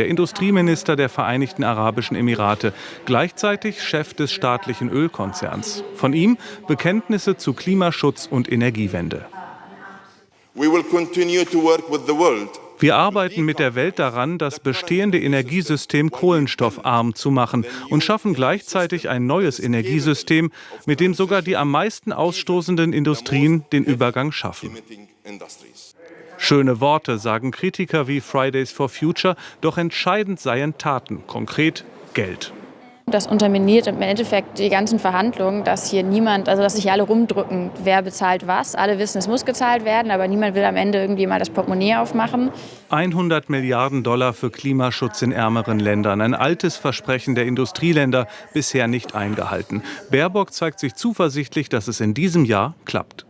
der Industrieminister der Vereinigten Arabischen Emirate, gleichzeitig Chef des staatlichen Ölkonzerns. Von ihm Bekenntnisse zu Klimaschutz und Energiewende. Wir arbeiten mit der Welt daran, das bestehende Energiesystem kohlenstoffarm zu machen und schaffen gleichzeitig ein neues Energiesystem, mit dem sogar die am meisten ausstoßenden Industrien den Übergang schaffen. Schöne Worte, sagen Kritiker wie Fridays for Future, doch entscheidend seien Taten, konkret Geld. Das unterminiert im Endeffekt die ganzen Verhandlungen, dass hier niemand, also dass sich alle rumdrücken, wer bezahlt was. Alle wissen, es muss gezahlt werden, aber niemand will am Ende irgendwie mal das Portemonnaie aufmachen. 100 Milliarden Dollar für Klimaschutz in ärmeren Ländern. Ein altes Versprechen der Industrieländer, bisher nicht eingehalten. Baerbock zeigt sich zuversichtlich, dass es in diesem Jahr klappt.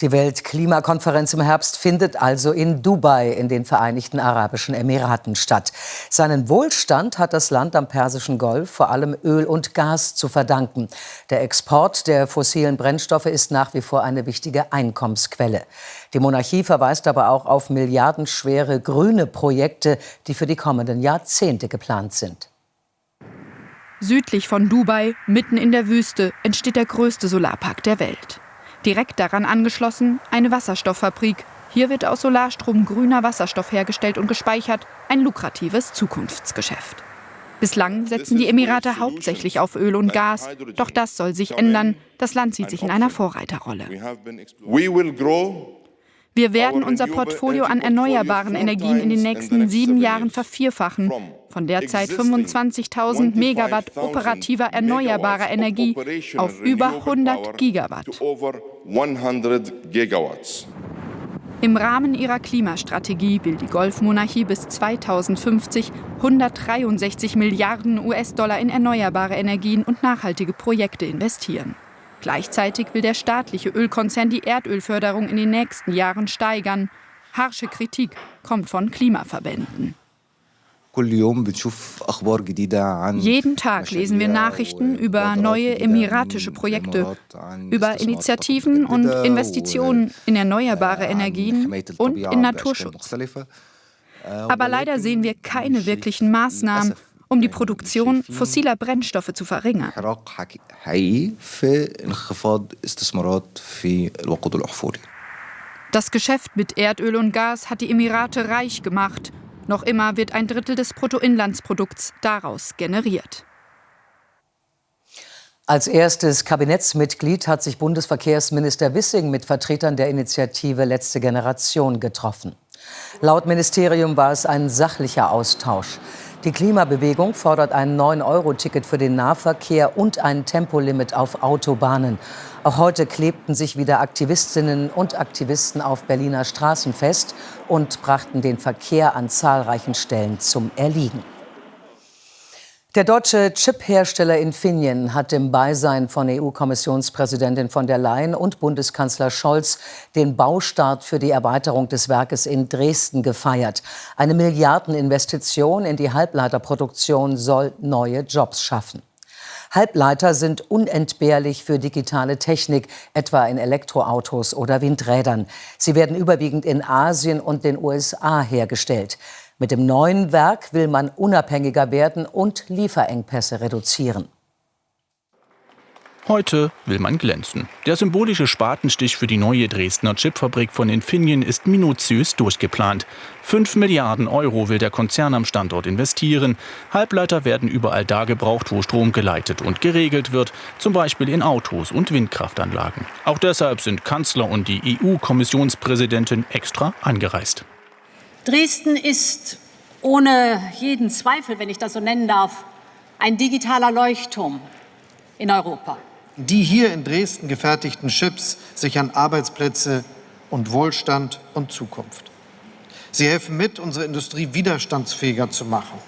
Die Weltklimakonferenz im Herbst findet also in Dubai in den Vereinigten Arabischen Emiraten statt. Seinen Wohlstand hat das Land am Persischen Golf vor allem Öl und Gas zu verdanken. Der Export der fossilen Brennstoffe ist nach wie vor eine wichtige Einkommensquelle. Die Monarchie verweist aber auch auf milliardenschwere grüne Projekte, die für die kommenden Jahrzehnte geplant sind. Südlich von Dubai, mitten in der Wüste, entsteht der größte Solarpark der Welt. Direkt daran angeschlossen eine Wasserstofffabrik. Hier wird aus Solarstrom grüner Wasserstoff hergestellt und gespeichert, ein lukratives Zukunftsgeschäft. Bislang setzen die Emirate hauptsächlich auf Öl und Gas, doch das soll sich ändern. Das Land sieht sich in einer Vorreiterrolle. Wir werden unser Portfolio an erneuerbaren Energien in den nächsten sieben Jahren vervierfachen. Von derzeit 25.000 Megawatt operativer erneuerbarer Energie auf über 100 Gigawatt. Im Rahmen ihrer Klimastrategie will die Golfmonarchie bis 2050 163 Milliarden US-Dollar in erneuerbare Energien und nachhaltige Projekte investieren. Gleichzeitig will der staatliche Ölkonzern die Erdölförderung in den nächsten Jahren steigern. Harsche Kritik kommt von Klimaverbänden. Jeden Tag lesen wir Nachrichten über neue emiratische Projekte, über Initiativen und Investitionen in erneuerbare Energien und in Naturschutz. Aber leider sehen wir keine wirklichen Maßnahmen, um die Produktion fossiler Brennstoffe zu verringern. Das Geschäft mit Erdöl und Gas hat die Emirate reich gemacht. Noch immer wird ein Drittel des Bruttoinlandsprodukts daraus generiert. Als erstes Kabinettsmitglied hat sich Bundesverkehrsminister Wissing mit Vertretern der Initiative Letzte Generation getroffen. Laut Ministerium war es ein sachlicher Austausch. Die Klimabewegung fordert ein 9-Euro-Ticket für den Nahverkehr und ein Tempolimit auf Autobahnen. Auch heute klebten sich wieder Aktivistinnen und Aktivisten auf Berliner Straßen fest und brachten den Verkehr an zahlreichen Stellen zum Erliegen. Der deutsche Chip-Hersteller Infineon hat im Beisein von EU-Kommissionspräsidentin von der Leyen und Bundeskanzler Scholz den Baustart für die Erweiterung des Werkes in Dresden gefeiert. Eine Milliardeninvestition in die Halbleiterproduktion soll neue Jobs schaffen. Halbleiter sind unentbehrlich für digitale Technik, etwa in Elektroautos oder Windrädern. Sie werden überwiegend in Asien und den USA hergestellt. Mit dem neuen Werk will man unabhängiger werden und Lieferengpässe reduzieren. Heute will man glänzen. Der symbolische Spatenstich für die neue Dresdner Chipfabrik von Infineon ist minutiös durchgeplant. 5 Milliarden Euro will der Konzern am Standort investieren. Halbleiter werden überall da gebraucht, wo Strom geleitet und geregelt wird, zum Beispiel in Autos und Windkraftanlagen. Auch deshalb sind Kanzler und die EU-Kommissionspräsidentin extra angereist. Dresden ist ohne jeden Zweifel, wenn ich das so nennen darf, ein digitaler Leuchtturm in Europa. Die hier in Dresden gefertigten Chips sichern Arbeitsplätze und Wohlstand und Zukunft. Sie helfen mit, unsere Industrie widerstandsfähiger zu machen.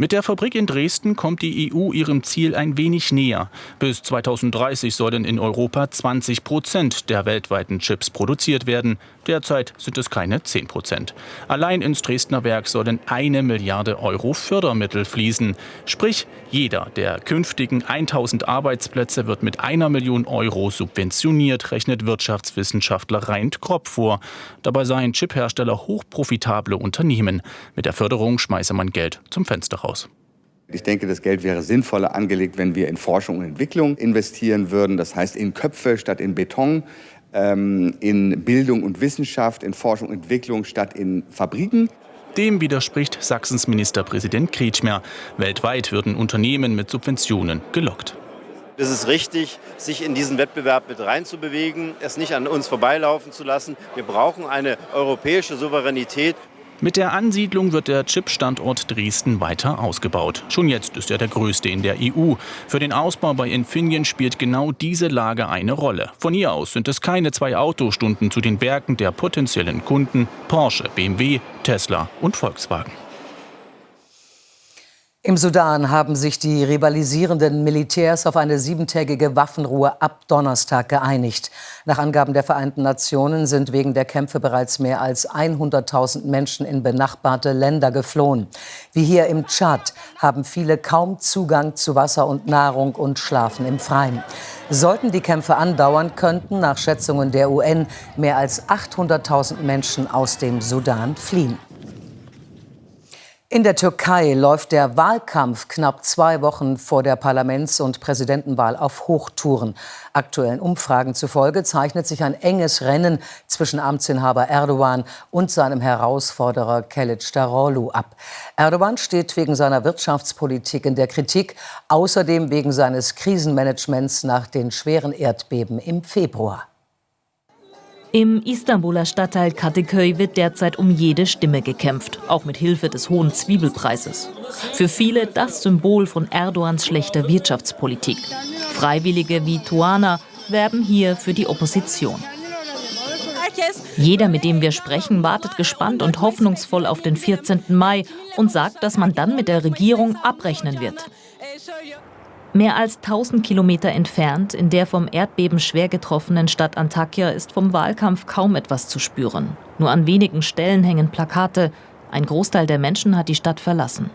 Mit der Fabrik in Dresden kommt die EU ihrem Ziel ein wenig näher. Bis 2030 sollen in Europa 20 Prozent der weltweiten Chips produziert werden. Derzeit sind es keine 10 Prozent. Allein ins Dresdner Werk sollen eine Milliarde Euro Fördermittel fließen. Sprich, jeder der künftigen 1000 Arbeitsplätze wird mit einer Million Euro subventioniert, rechnet Wirtschaftswissenschaftler Reint Kropp vor. Dabei seien Chiphersteller hochprofitable Unternehmen. Mit der Förderung schmeiße man Geld zum Fenster raus. Ich denke, das Geld wäre sinnvoller angelegt, wenn wir in Forschung und Entwicklung investieren würden. Das heißt in Köpfe statt in Beton, ähm, in Bildung und Wissenschaft, in Forschung und Entwicklung statt in Fabriken. Dem widerspricht Sachsens Ministerpräsident Kretschmer. Weltweit würden Unternehmen mit Subventionen gelockt. Es ist richtig, sich in diesen Wettbewerb mit reinzubewegen, es nicht an uns vorbeilaufen zu lassen. Wir brauchen eine europäische Souveränität. Mit der Ansiedlung wird der Chip-Standort Dresden weiter ausgebaut. Schon jetzt ist er der größte in der EU. Für den Ausbau bei Infineon spielt genau diese Lage eine Rolle. Von hier aus sind es keine zwei Autostunden zu den Werken der potenziellen Kunden Porsche, BMW, Tesla und Volkswagen. Im Sudan haben sich die rivalisierenden Militärs auf eine siebentägige Waffenruhe ab Donnerstag geeinigt. Nach Angaben der Vereinten Nationen sind wegen der Kämpfe bereits mehr als 100.000 Menschen in benachbarte Länder geflohen. Wie hier im Tschad haben viele kaum Zugang zu Wasser und Nahrung und schlafen im Freien. Sollten die Kämpfe andauern, könnten nach Schätzungen der UN mehr als 800.000 Menschen aus dem Sudan fliehen. In der Türkei läuft der Wahlkampf knapp zwei Wochen vor der Parlaments- und Präsidentenwahl auf Hochtouren. Aktuellen Umfragen zufolge zeichnet sich ein enges Rennen zwischen Amtsinhaber Erdogan und seinem Herausforderer Kılıçdaroğlu ab. Erdogan steht wegen seiner Wirtschaftspolitik in der Kritik, außerdem wegen seines Krisenmanagements nach den schweren Erdbeben im Februar. Im Istanbuler Stadtteil Kadıköy wird derzeit um jede Stimme gekämpft, auch mit Hilfe des hohen Zwiebelpreises. Für viele das Symbol von Erdogans schlechter Wirtschaftspolitik. Freiwillige wie Tuana werben hier für die Opposition. Jeder, mit dem wir sprechen, wartet gespannt und hoffnungsvoll auf den 14. Mai und sagt, dass man dann mit der Regierung abrechnen wird. Mehr als 1000 Kilometer entfernt, in der vom Erdbeben schwer getroffenen Stadt Antakya, ist vom Wahlkampf kaum etwas zu spüren. Nur an wenigen Stellen hängen Plakate. Ein Großteil der Menschen hat die Stadt verlassen.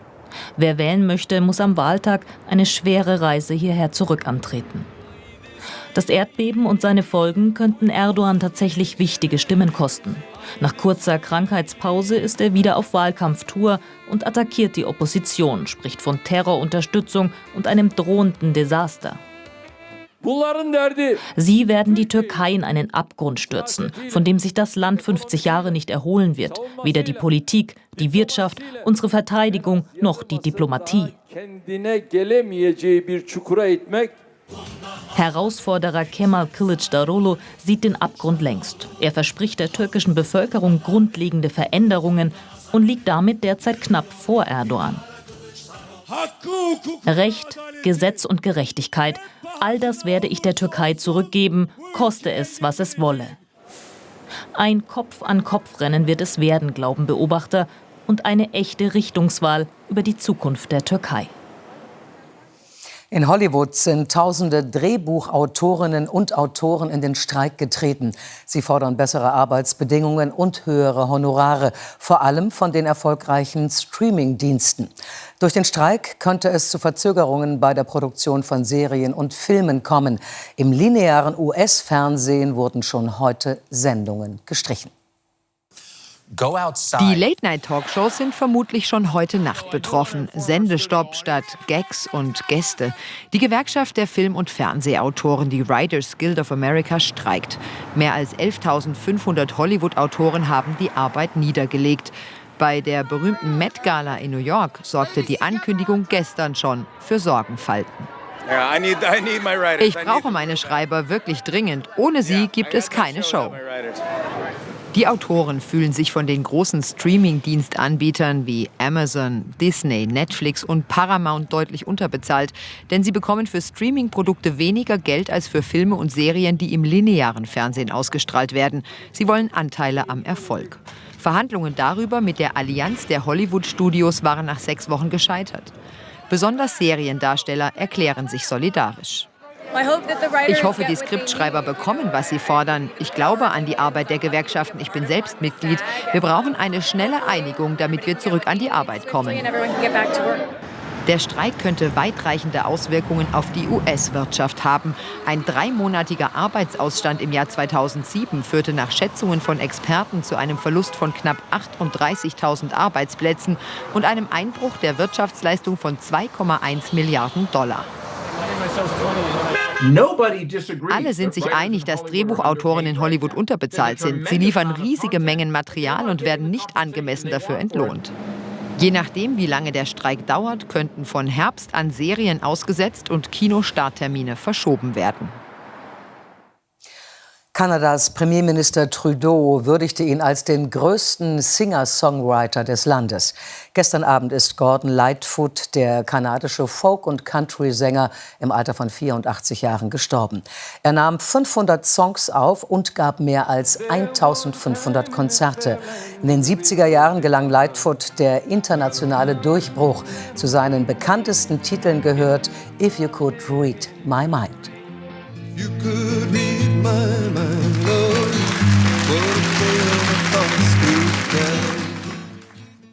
Wer wählen möchte, muss am Wahltag eine schwere Reise hierher zurück antreten. Das Erdbeben und seine Folgen könnten Erdogan tatsächlich wichtige Stimmen kosten. Nach kurzer Krankheitspause ist er wieder auf Wahlkampftour und attackiert die Opposition, spricht von Terrorunterstützung und einem drohenden Desaster. Sie werden die Türkei in einen Abgrund stürzen, von dem sich das Land 50 Jahre nicht erholen wird. Weder die Politik, die Wirtschaft, unsere Verteidigung noch die Diplomatie. Herausforderer Kemal Kılıçdaroğlu sieht den Abgrund längst. Er verspricht der türkischen Bevölkerung grundlegende Veränderungen und liegt damit derzeit knapp vor Erdogan. Recht, Gesetz und Gerechtigkeit, all das werde ich der Türkei zurückgeben, koste es, was es wolle. Ein Kopf-an-Kopf-Rennen wird es werden, glauben Beobachter, und eine echte Richtungswahl über die Zukunft der Türkei. In Hollywood sind tausende Drehbuchautorinnen und Autoren in den Streik getreten. Sie fordern bessere Arbeitsbedingungen und höhere Honorare, vor allem von den erfolgreichen Streaming-Diensten. Durch den Streik könnte es zu Verzögerungen bei der Produktion von Serien und Filmen kommen. Im linearen US-Fernsehen wurden schon heute Sendungen gestrichen. Die Late-Night-Talkshows sind vermutlich schon heute Nacht betroffen. Sendestopp statt Gags und Gäste. Die Gewerkschaft der Film- und Fernsehautoren, die Writers Guild of America, streikt. Mehr als 11.500 Hollywood-Autoren haben die Arbeit niedergelegt. Bei der berühmten Met Gala in New York sorgte die Ankündigung gestern schon für Sorgenfalten. Ich brauche meine Schreiber wirklich dringend. Ohne sie gibt es keine Show. Die Autoren fühlen sich von den großen Streaming-Dienstanbietern wie Amazon, Disney, Netflix und Paramount deutlich unterbezahlt, denn sie bekommen für Streaming-Produkte weniger Geld als für Filme und Serien, die im linearen Fernsehen ausgestrahlt werden. Sie wollen Anteile am Erfolg. Verhandlungen darüber mit der Allianz der Hollywood-Studios waren nach sechs Wochen gescheitert. Besonders Seriendarsteller erklären sich solidarisch. Ich hoffe, die Skriptschreiber bekommen, was sie fordern. Ich glaube an die Arbeit der Gewerkschaften. Ich bin selbst Mitglied. Wir brauchen eine schnelle Einigung, damit wir zurück an die Arbeit kommen. Der Streik könnte weitreichende Auswirkungen auf die US-Wirtschaft haben. Ein dreimonatiger Arbeitsausstand im Jahr 2007 führte nach Schätzungen von Experten zu einem Verlust von knapp 38.000 Arbeitsplätzen und einem Einbruch der Wirtschaftsleistung von 2,1 Milliarden Dollar. Alle sind sich einig, dass Drehbuchautoren in Hollywood unterbezahlt sind. Sie liefern riesige Mengen Material und werden nicht angemessen dafür entlohnt. Je nachdem, wie lange der Streik dauert, könnten von Herbst an Serien ausgesetzt und Kinostarttermine verschoben werden. Kanadas Premierminister Trudeau würdigte ihn als den größten Singer-Songwriter des Landes. Gestern Abend ist Gordon Lightfoot, der kanadische Folk- und Country-Sänger, im Alter von 84 Jahren gestorben. Er nahm 500 Songs auf und gab mehr als 1500 Konzerte. In den 70er Jahren gelang Lightfoot der internationale Durchbruch. Zu seinen bekanntesten Titeln gehört If You Could Read My Mind.